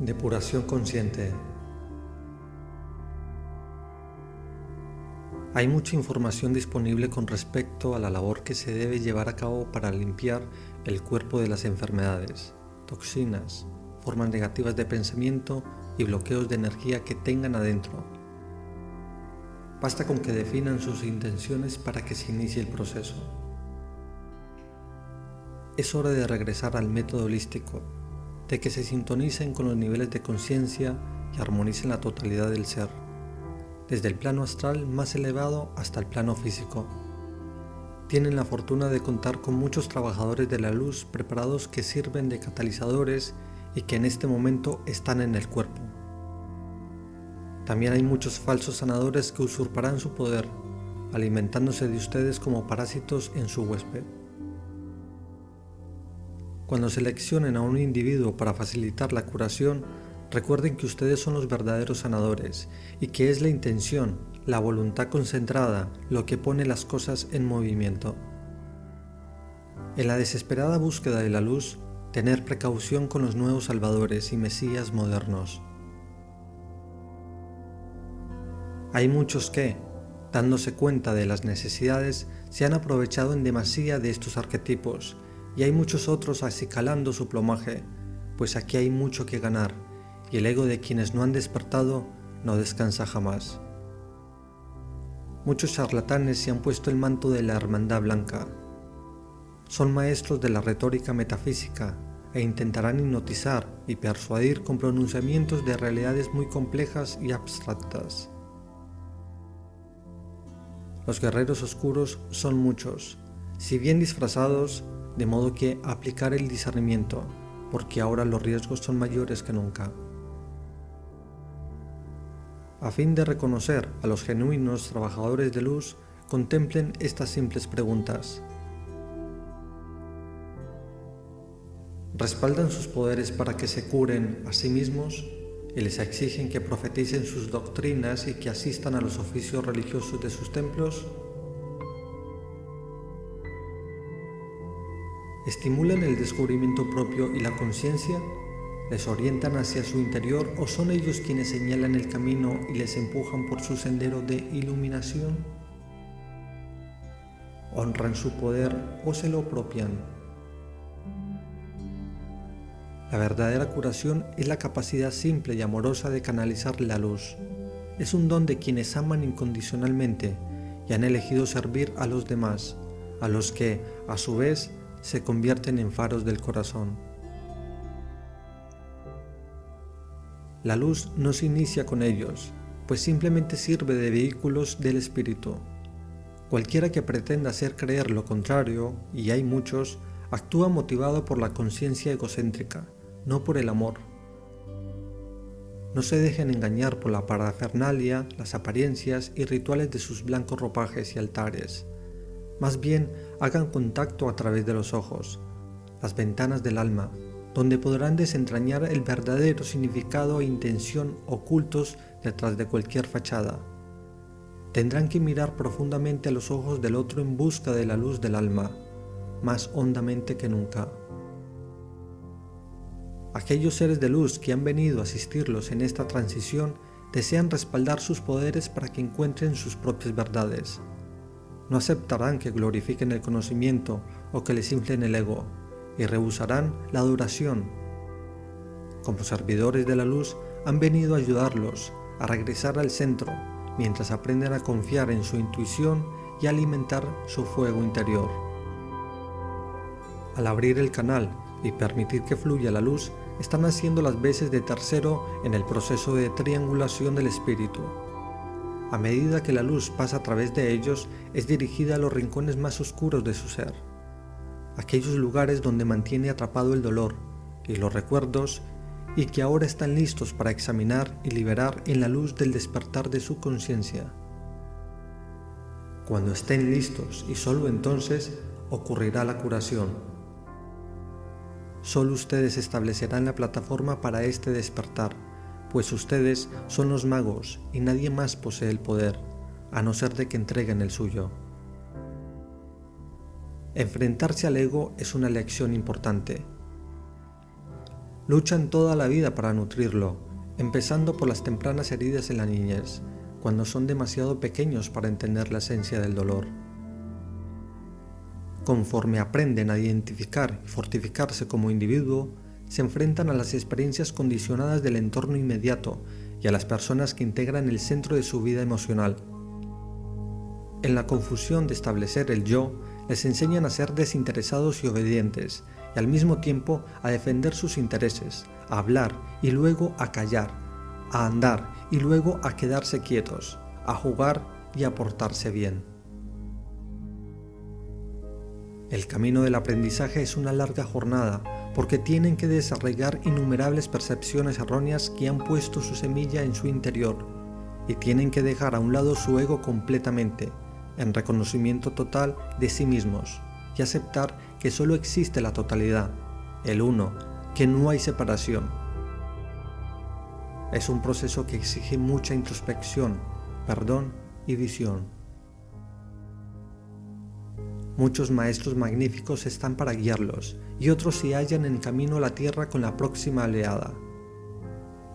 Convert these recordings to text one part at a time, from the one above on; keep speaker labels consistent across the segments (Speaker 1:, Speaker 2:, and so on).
Speaker 1: Depuración consciente. Hay mucha información disponible con respecto a la labor que se debe llevar a cabo para limpiar el cuerpo de las enfermedades, toxinas, formas negativas de pensamiento y bloqueos de energía que tengan adentro. Basta con que definan sus intenciones para que se inicie el proceso. Es hora de regresar al método holístico de que se sintonicen con los niveles de conciencia y armonicen la totalidad del ser, desde el plano astral más elevado hasta el plano físico. Tienen la fortuna de contar con muchos trabajadores de la luz preparados que sirven de catalizadores y que en este momento están en el cuerpo. También hay muchos falsos sanadores que usurparán su poder, alimentándose de ustedes como parásitos en su huésped. Cuando seleccionen a un individuo para facilitar la curación, recuerden que ustedes son los verdaderos sanadores y que es la intención, la voluntad concentrada, lo que pone las cosas en movimiento. En la desesperada búsqueda de la luz, tener precaución con los nuevos salvadores y mesías modernos. Hay muchos que, dándose cuenta de las necesidades, se han aprovechado en demasía de estos arquetipos y hay muchos otros acicalando su plomaje, pues aquí hay mucho que ganar, y el ego de quienes no han despertado no descansa jamás. Muchos charlatanes se han puesto el manto de la hermandad blanca. Son maestros de la retórica metafísica e intentarán hipnotizar y persuadir con pronunciamientos de realidades muy complejas y abstractas. Los guerreros oscuros son muchos, si bien disfrazados, de modo que aplicar el discernimiento, porque ahora los riesgos son mayores que nunca. A fin de reconocer a los genuinos trabajadores de luz, contemplen estas simples preguntas. ¿Respaldan sus poderes para que se curen a sí mismos y les exigen que profeticen sus doctrinas y que asistan a los oficios religiosos de sus templos? Estimulan el descubrimiento propio y la conciencia, les orientan hacia su interior o son ellos quienes señalan el camino y les empujan por su sendero de iluminación? ¿Honran su poder o se lo apropian? La verdadera curación es la capacidad simple y amorosa de canalizar la luz. Es un don de quienes aman incondicionalmente y han elegido servir a los demás, a los que, a su vez, se convierten en faros del corazón. La luz no se inicia con ellos, pues simplemente sirve de vehículos del espíritu. Cualquiera que pretenda hacer creer lo contrario, y hay muchos, actúa motivado por la conciencia egocéntrica, no por el amor. No se dejen engañar por la parafernalia, las apariencias y rituales de sus blancos ropajes y altares. Más bien, hagan contacto a través de los ojos, las ventanas del alma, donde podrán desentrañar el verdadero significado e intención ocultos detrás de cualquier fachada. Tendrán que mirar profundamente a los ojos del otro en busca de la luz del alma, más hondamente que nunca. Aquellos seres de luz que han venido a asistirlos en esta transición desean respaldar sus poderes para que encuentren sus propias verdades. No aceptarán que glorifiquen el conocimiento o que les inflen el ego, y rehusarán la adoración. Como servidores de la luz, han venido a ayudarlos a regresar al centro, mientras aprenden a confiar en su intuición y alimentar su fuego interior. Al abrir el canal y permitir que fluya la luz, están haciendo las veces de tercero en el proceso de triangulación del espíritu, a medida que la luz pasa a través de ellos, es dirigida a los rincones más oscuros de su ser, aquellos lugares donde mantiene atrapado el dolor y los recuerdos y que ahora están listos para examinar y liberar en la luz del despertar de su conciencia. Cuando estén listos y solo entonces ocurrirá la curación. Solo ustedes establecerán la plataforma para este despertar pues ustedes son los magos y nadie más posee el poder, a no ser de que entreguen el suyo. Enfrentarse al ego es una lección importante. luchan toda la vida para nutrirlo, empezando por las tempranas heridas en la niñez, cuando son demasiado pequeños para entender la esencia del dolor. Conforme aprenden a identificar y fortificarse como individuo, se enfrentan a las experiencias condicionadas del entorno inmediato y a las personas que integran el centro de su vida emocional. En la confusión de establecer el yo, les enseñan a ser desinteresados y obedientes, y al mismo tiempo a defender sus intereses, a hablar y luego a callar, a andar y luego a quedarse quietos, a jugar y a portarse bien. El camino del aprendizaje es una larga jornada, porque tienen que desarrollar innumerables percepciones erróneas que han puesto su semilla en su interior, y tienen que dejar a un lado su ego completamente, en reconocimiento total de sí mismos, y aceptar que solo existe la totalidad, el uno, que no hay separación. Es un proceso que exige mucha introspección, perdón y visión. Muchos maestros magníficos están para guiarlos, y otros se hallan en camino a la Tierra con la próxima oleada.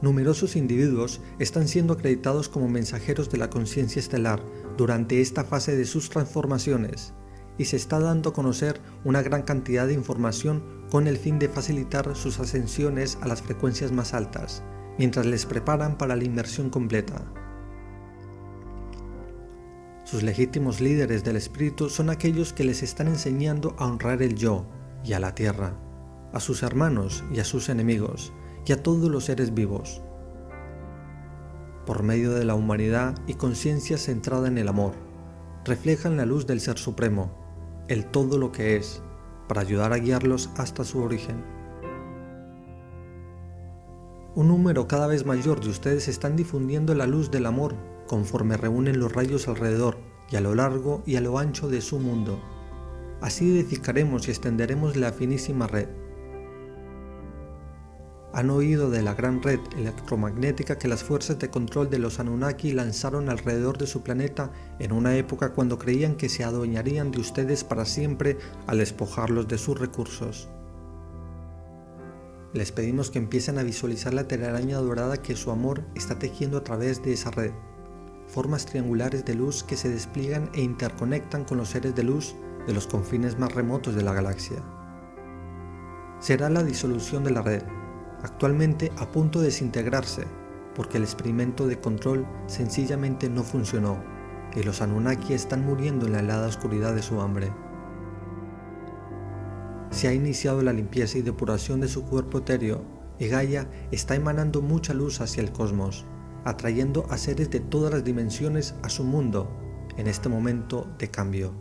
Speaker 1: Numerosos individuos están siendo acreditados como mensajeros de la conciencia estelar durante esta fase de sus transformaciones, y se está dando a conocer una gran cantidad de información con el fin de facilitar sus ascensiones a las frecuencias más altas, mientras les preparan para la inmersión completa. Sus legítimos líderes del espíritu son aquellos que les están enseñando a honrar el yo y a la tierra, a sus hermanos y a sus enemigos, y a todos los seres vivos. Por medio de la humanidad y conciencia centrada en el amor, reflejan la luz del Ser Supremo, el todo lo que es, para ayudar a guiarlos hasta su origen. Un número cada vez mayor de ustedes están difundiendo la luz del amor conforme reúnen los rayos alrededor y a lo largo y a lo ancho de su mundo. Así edificaremos y extenderemos la finísima red han oído de la gran red electromagnética que las fuerzas de control de los Anunnaki lanzaron alrededor de su planeta en una época cuando creían que se adueñarían de ustedes para siempre al despojarlos de sus recursos. Les pedimos que empiecen a visualizar la telaraña dorada que su amor está tejiendo a través de esa red, formas triangulares de luz que se despliegan e interconectan con los seres de luz de los confines más remotos de la galaxia. Será la disolución de la red, actualmente a punto de desintegrarse porque el experimento de control sencillamente no funcionó y los Anunnaki están muriendo en la helada oscuridad de su hambre. Se ha iniciado la limpieza y depuración de su cuerpo etéreo y Gaia está emanando mucha luz hacia el cosmos, atrayendo a seres de todas las dimensiones a su mundo en este momento de cambio.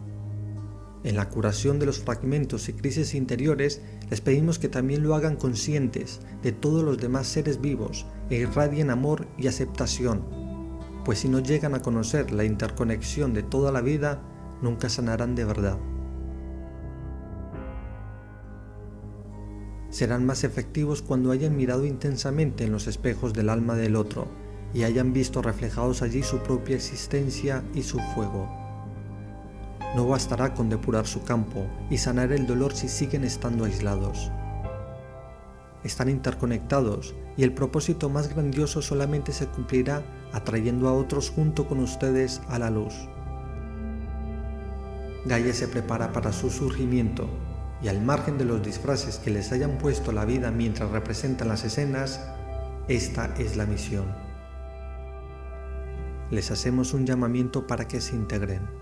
Speaker 1: En la curación de los fragmentos y crisis interiores, les pedimos que también lo hagan conscientes de todos los demás seres vivos e irradien amor y aceptación, pues si no llegan a conocer la interconexión de toda la vida, nunca sanarán de verdad. Serán más efectivos cuando hayan mirado intensamente en los espejos del alma del otro y hayan visto reflejados allí su propia existencia y su fuego. No bastará con depurar su campo y sanar el dolor si siguen estando aislados. Están interconectados y el propósito más grandioso solamente se cumplirá atrayendo a otros junto con ustedes a la luz. Gaia se prepara para su surgimiento y al margen de los disfraces que les hayan puesto la vida mientras representan las escenas, esta es la misión. Les hacemos un llamamiento para que se integren.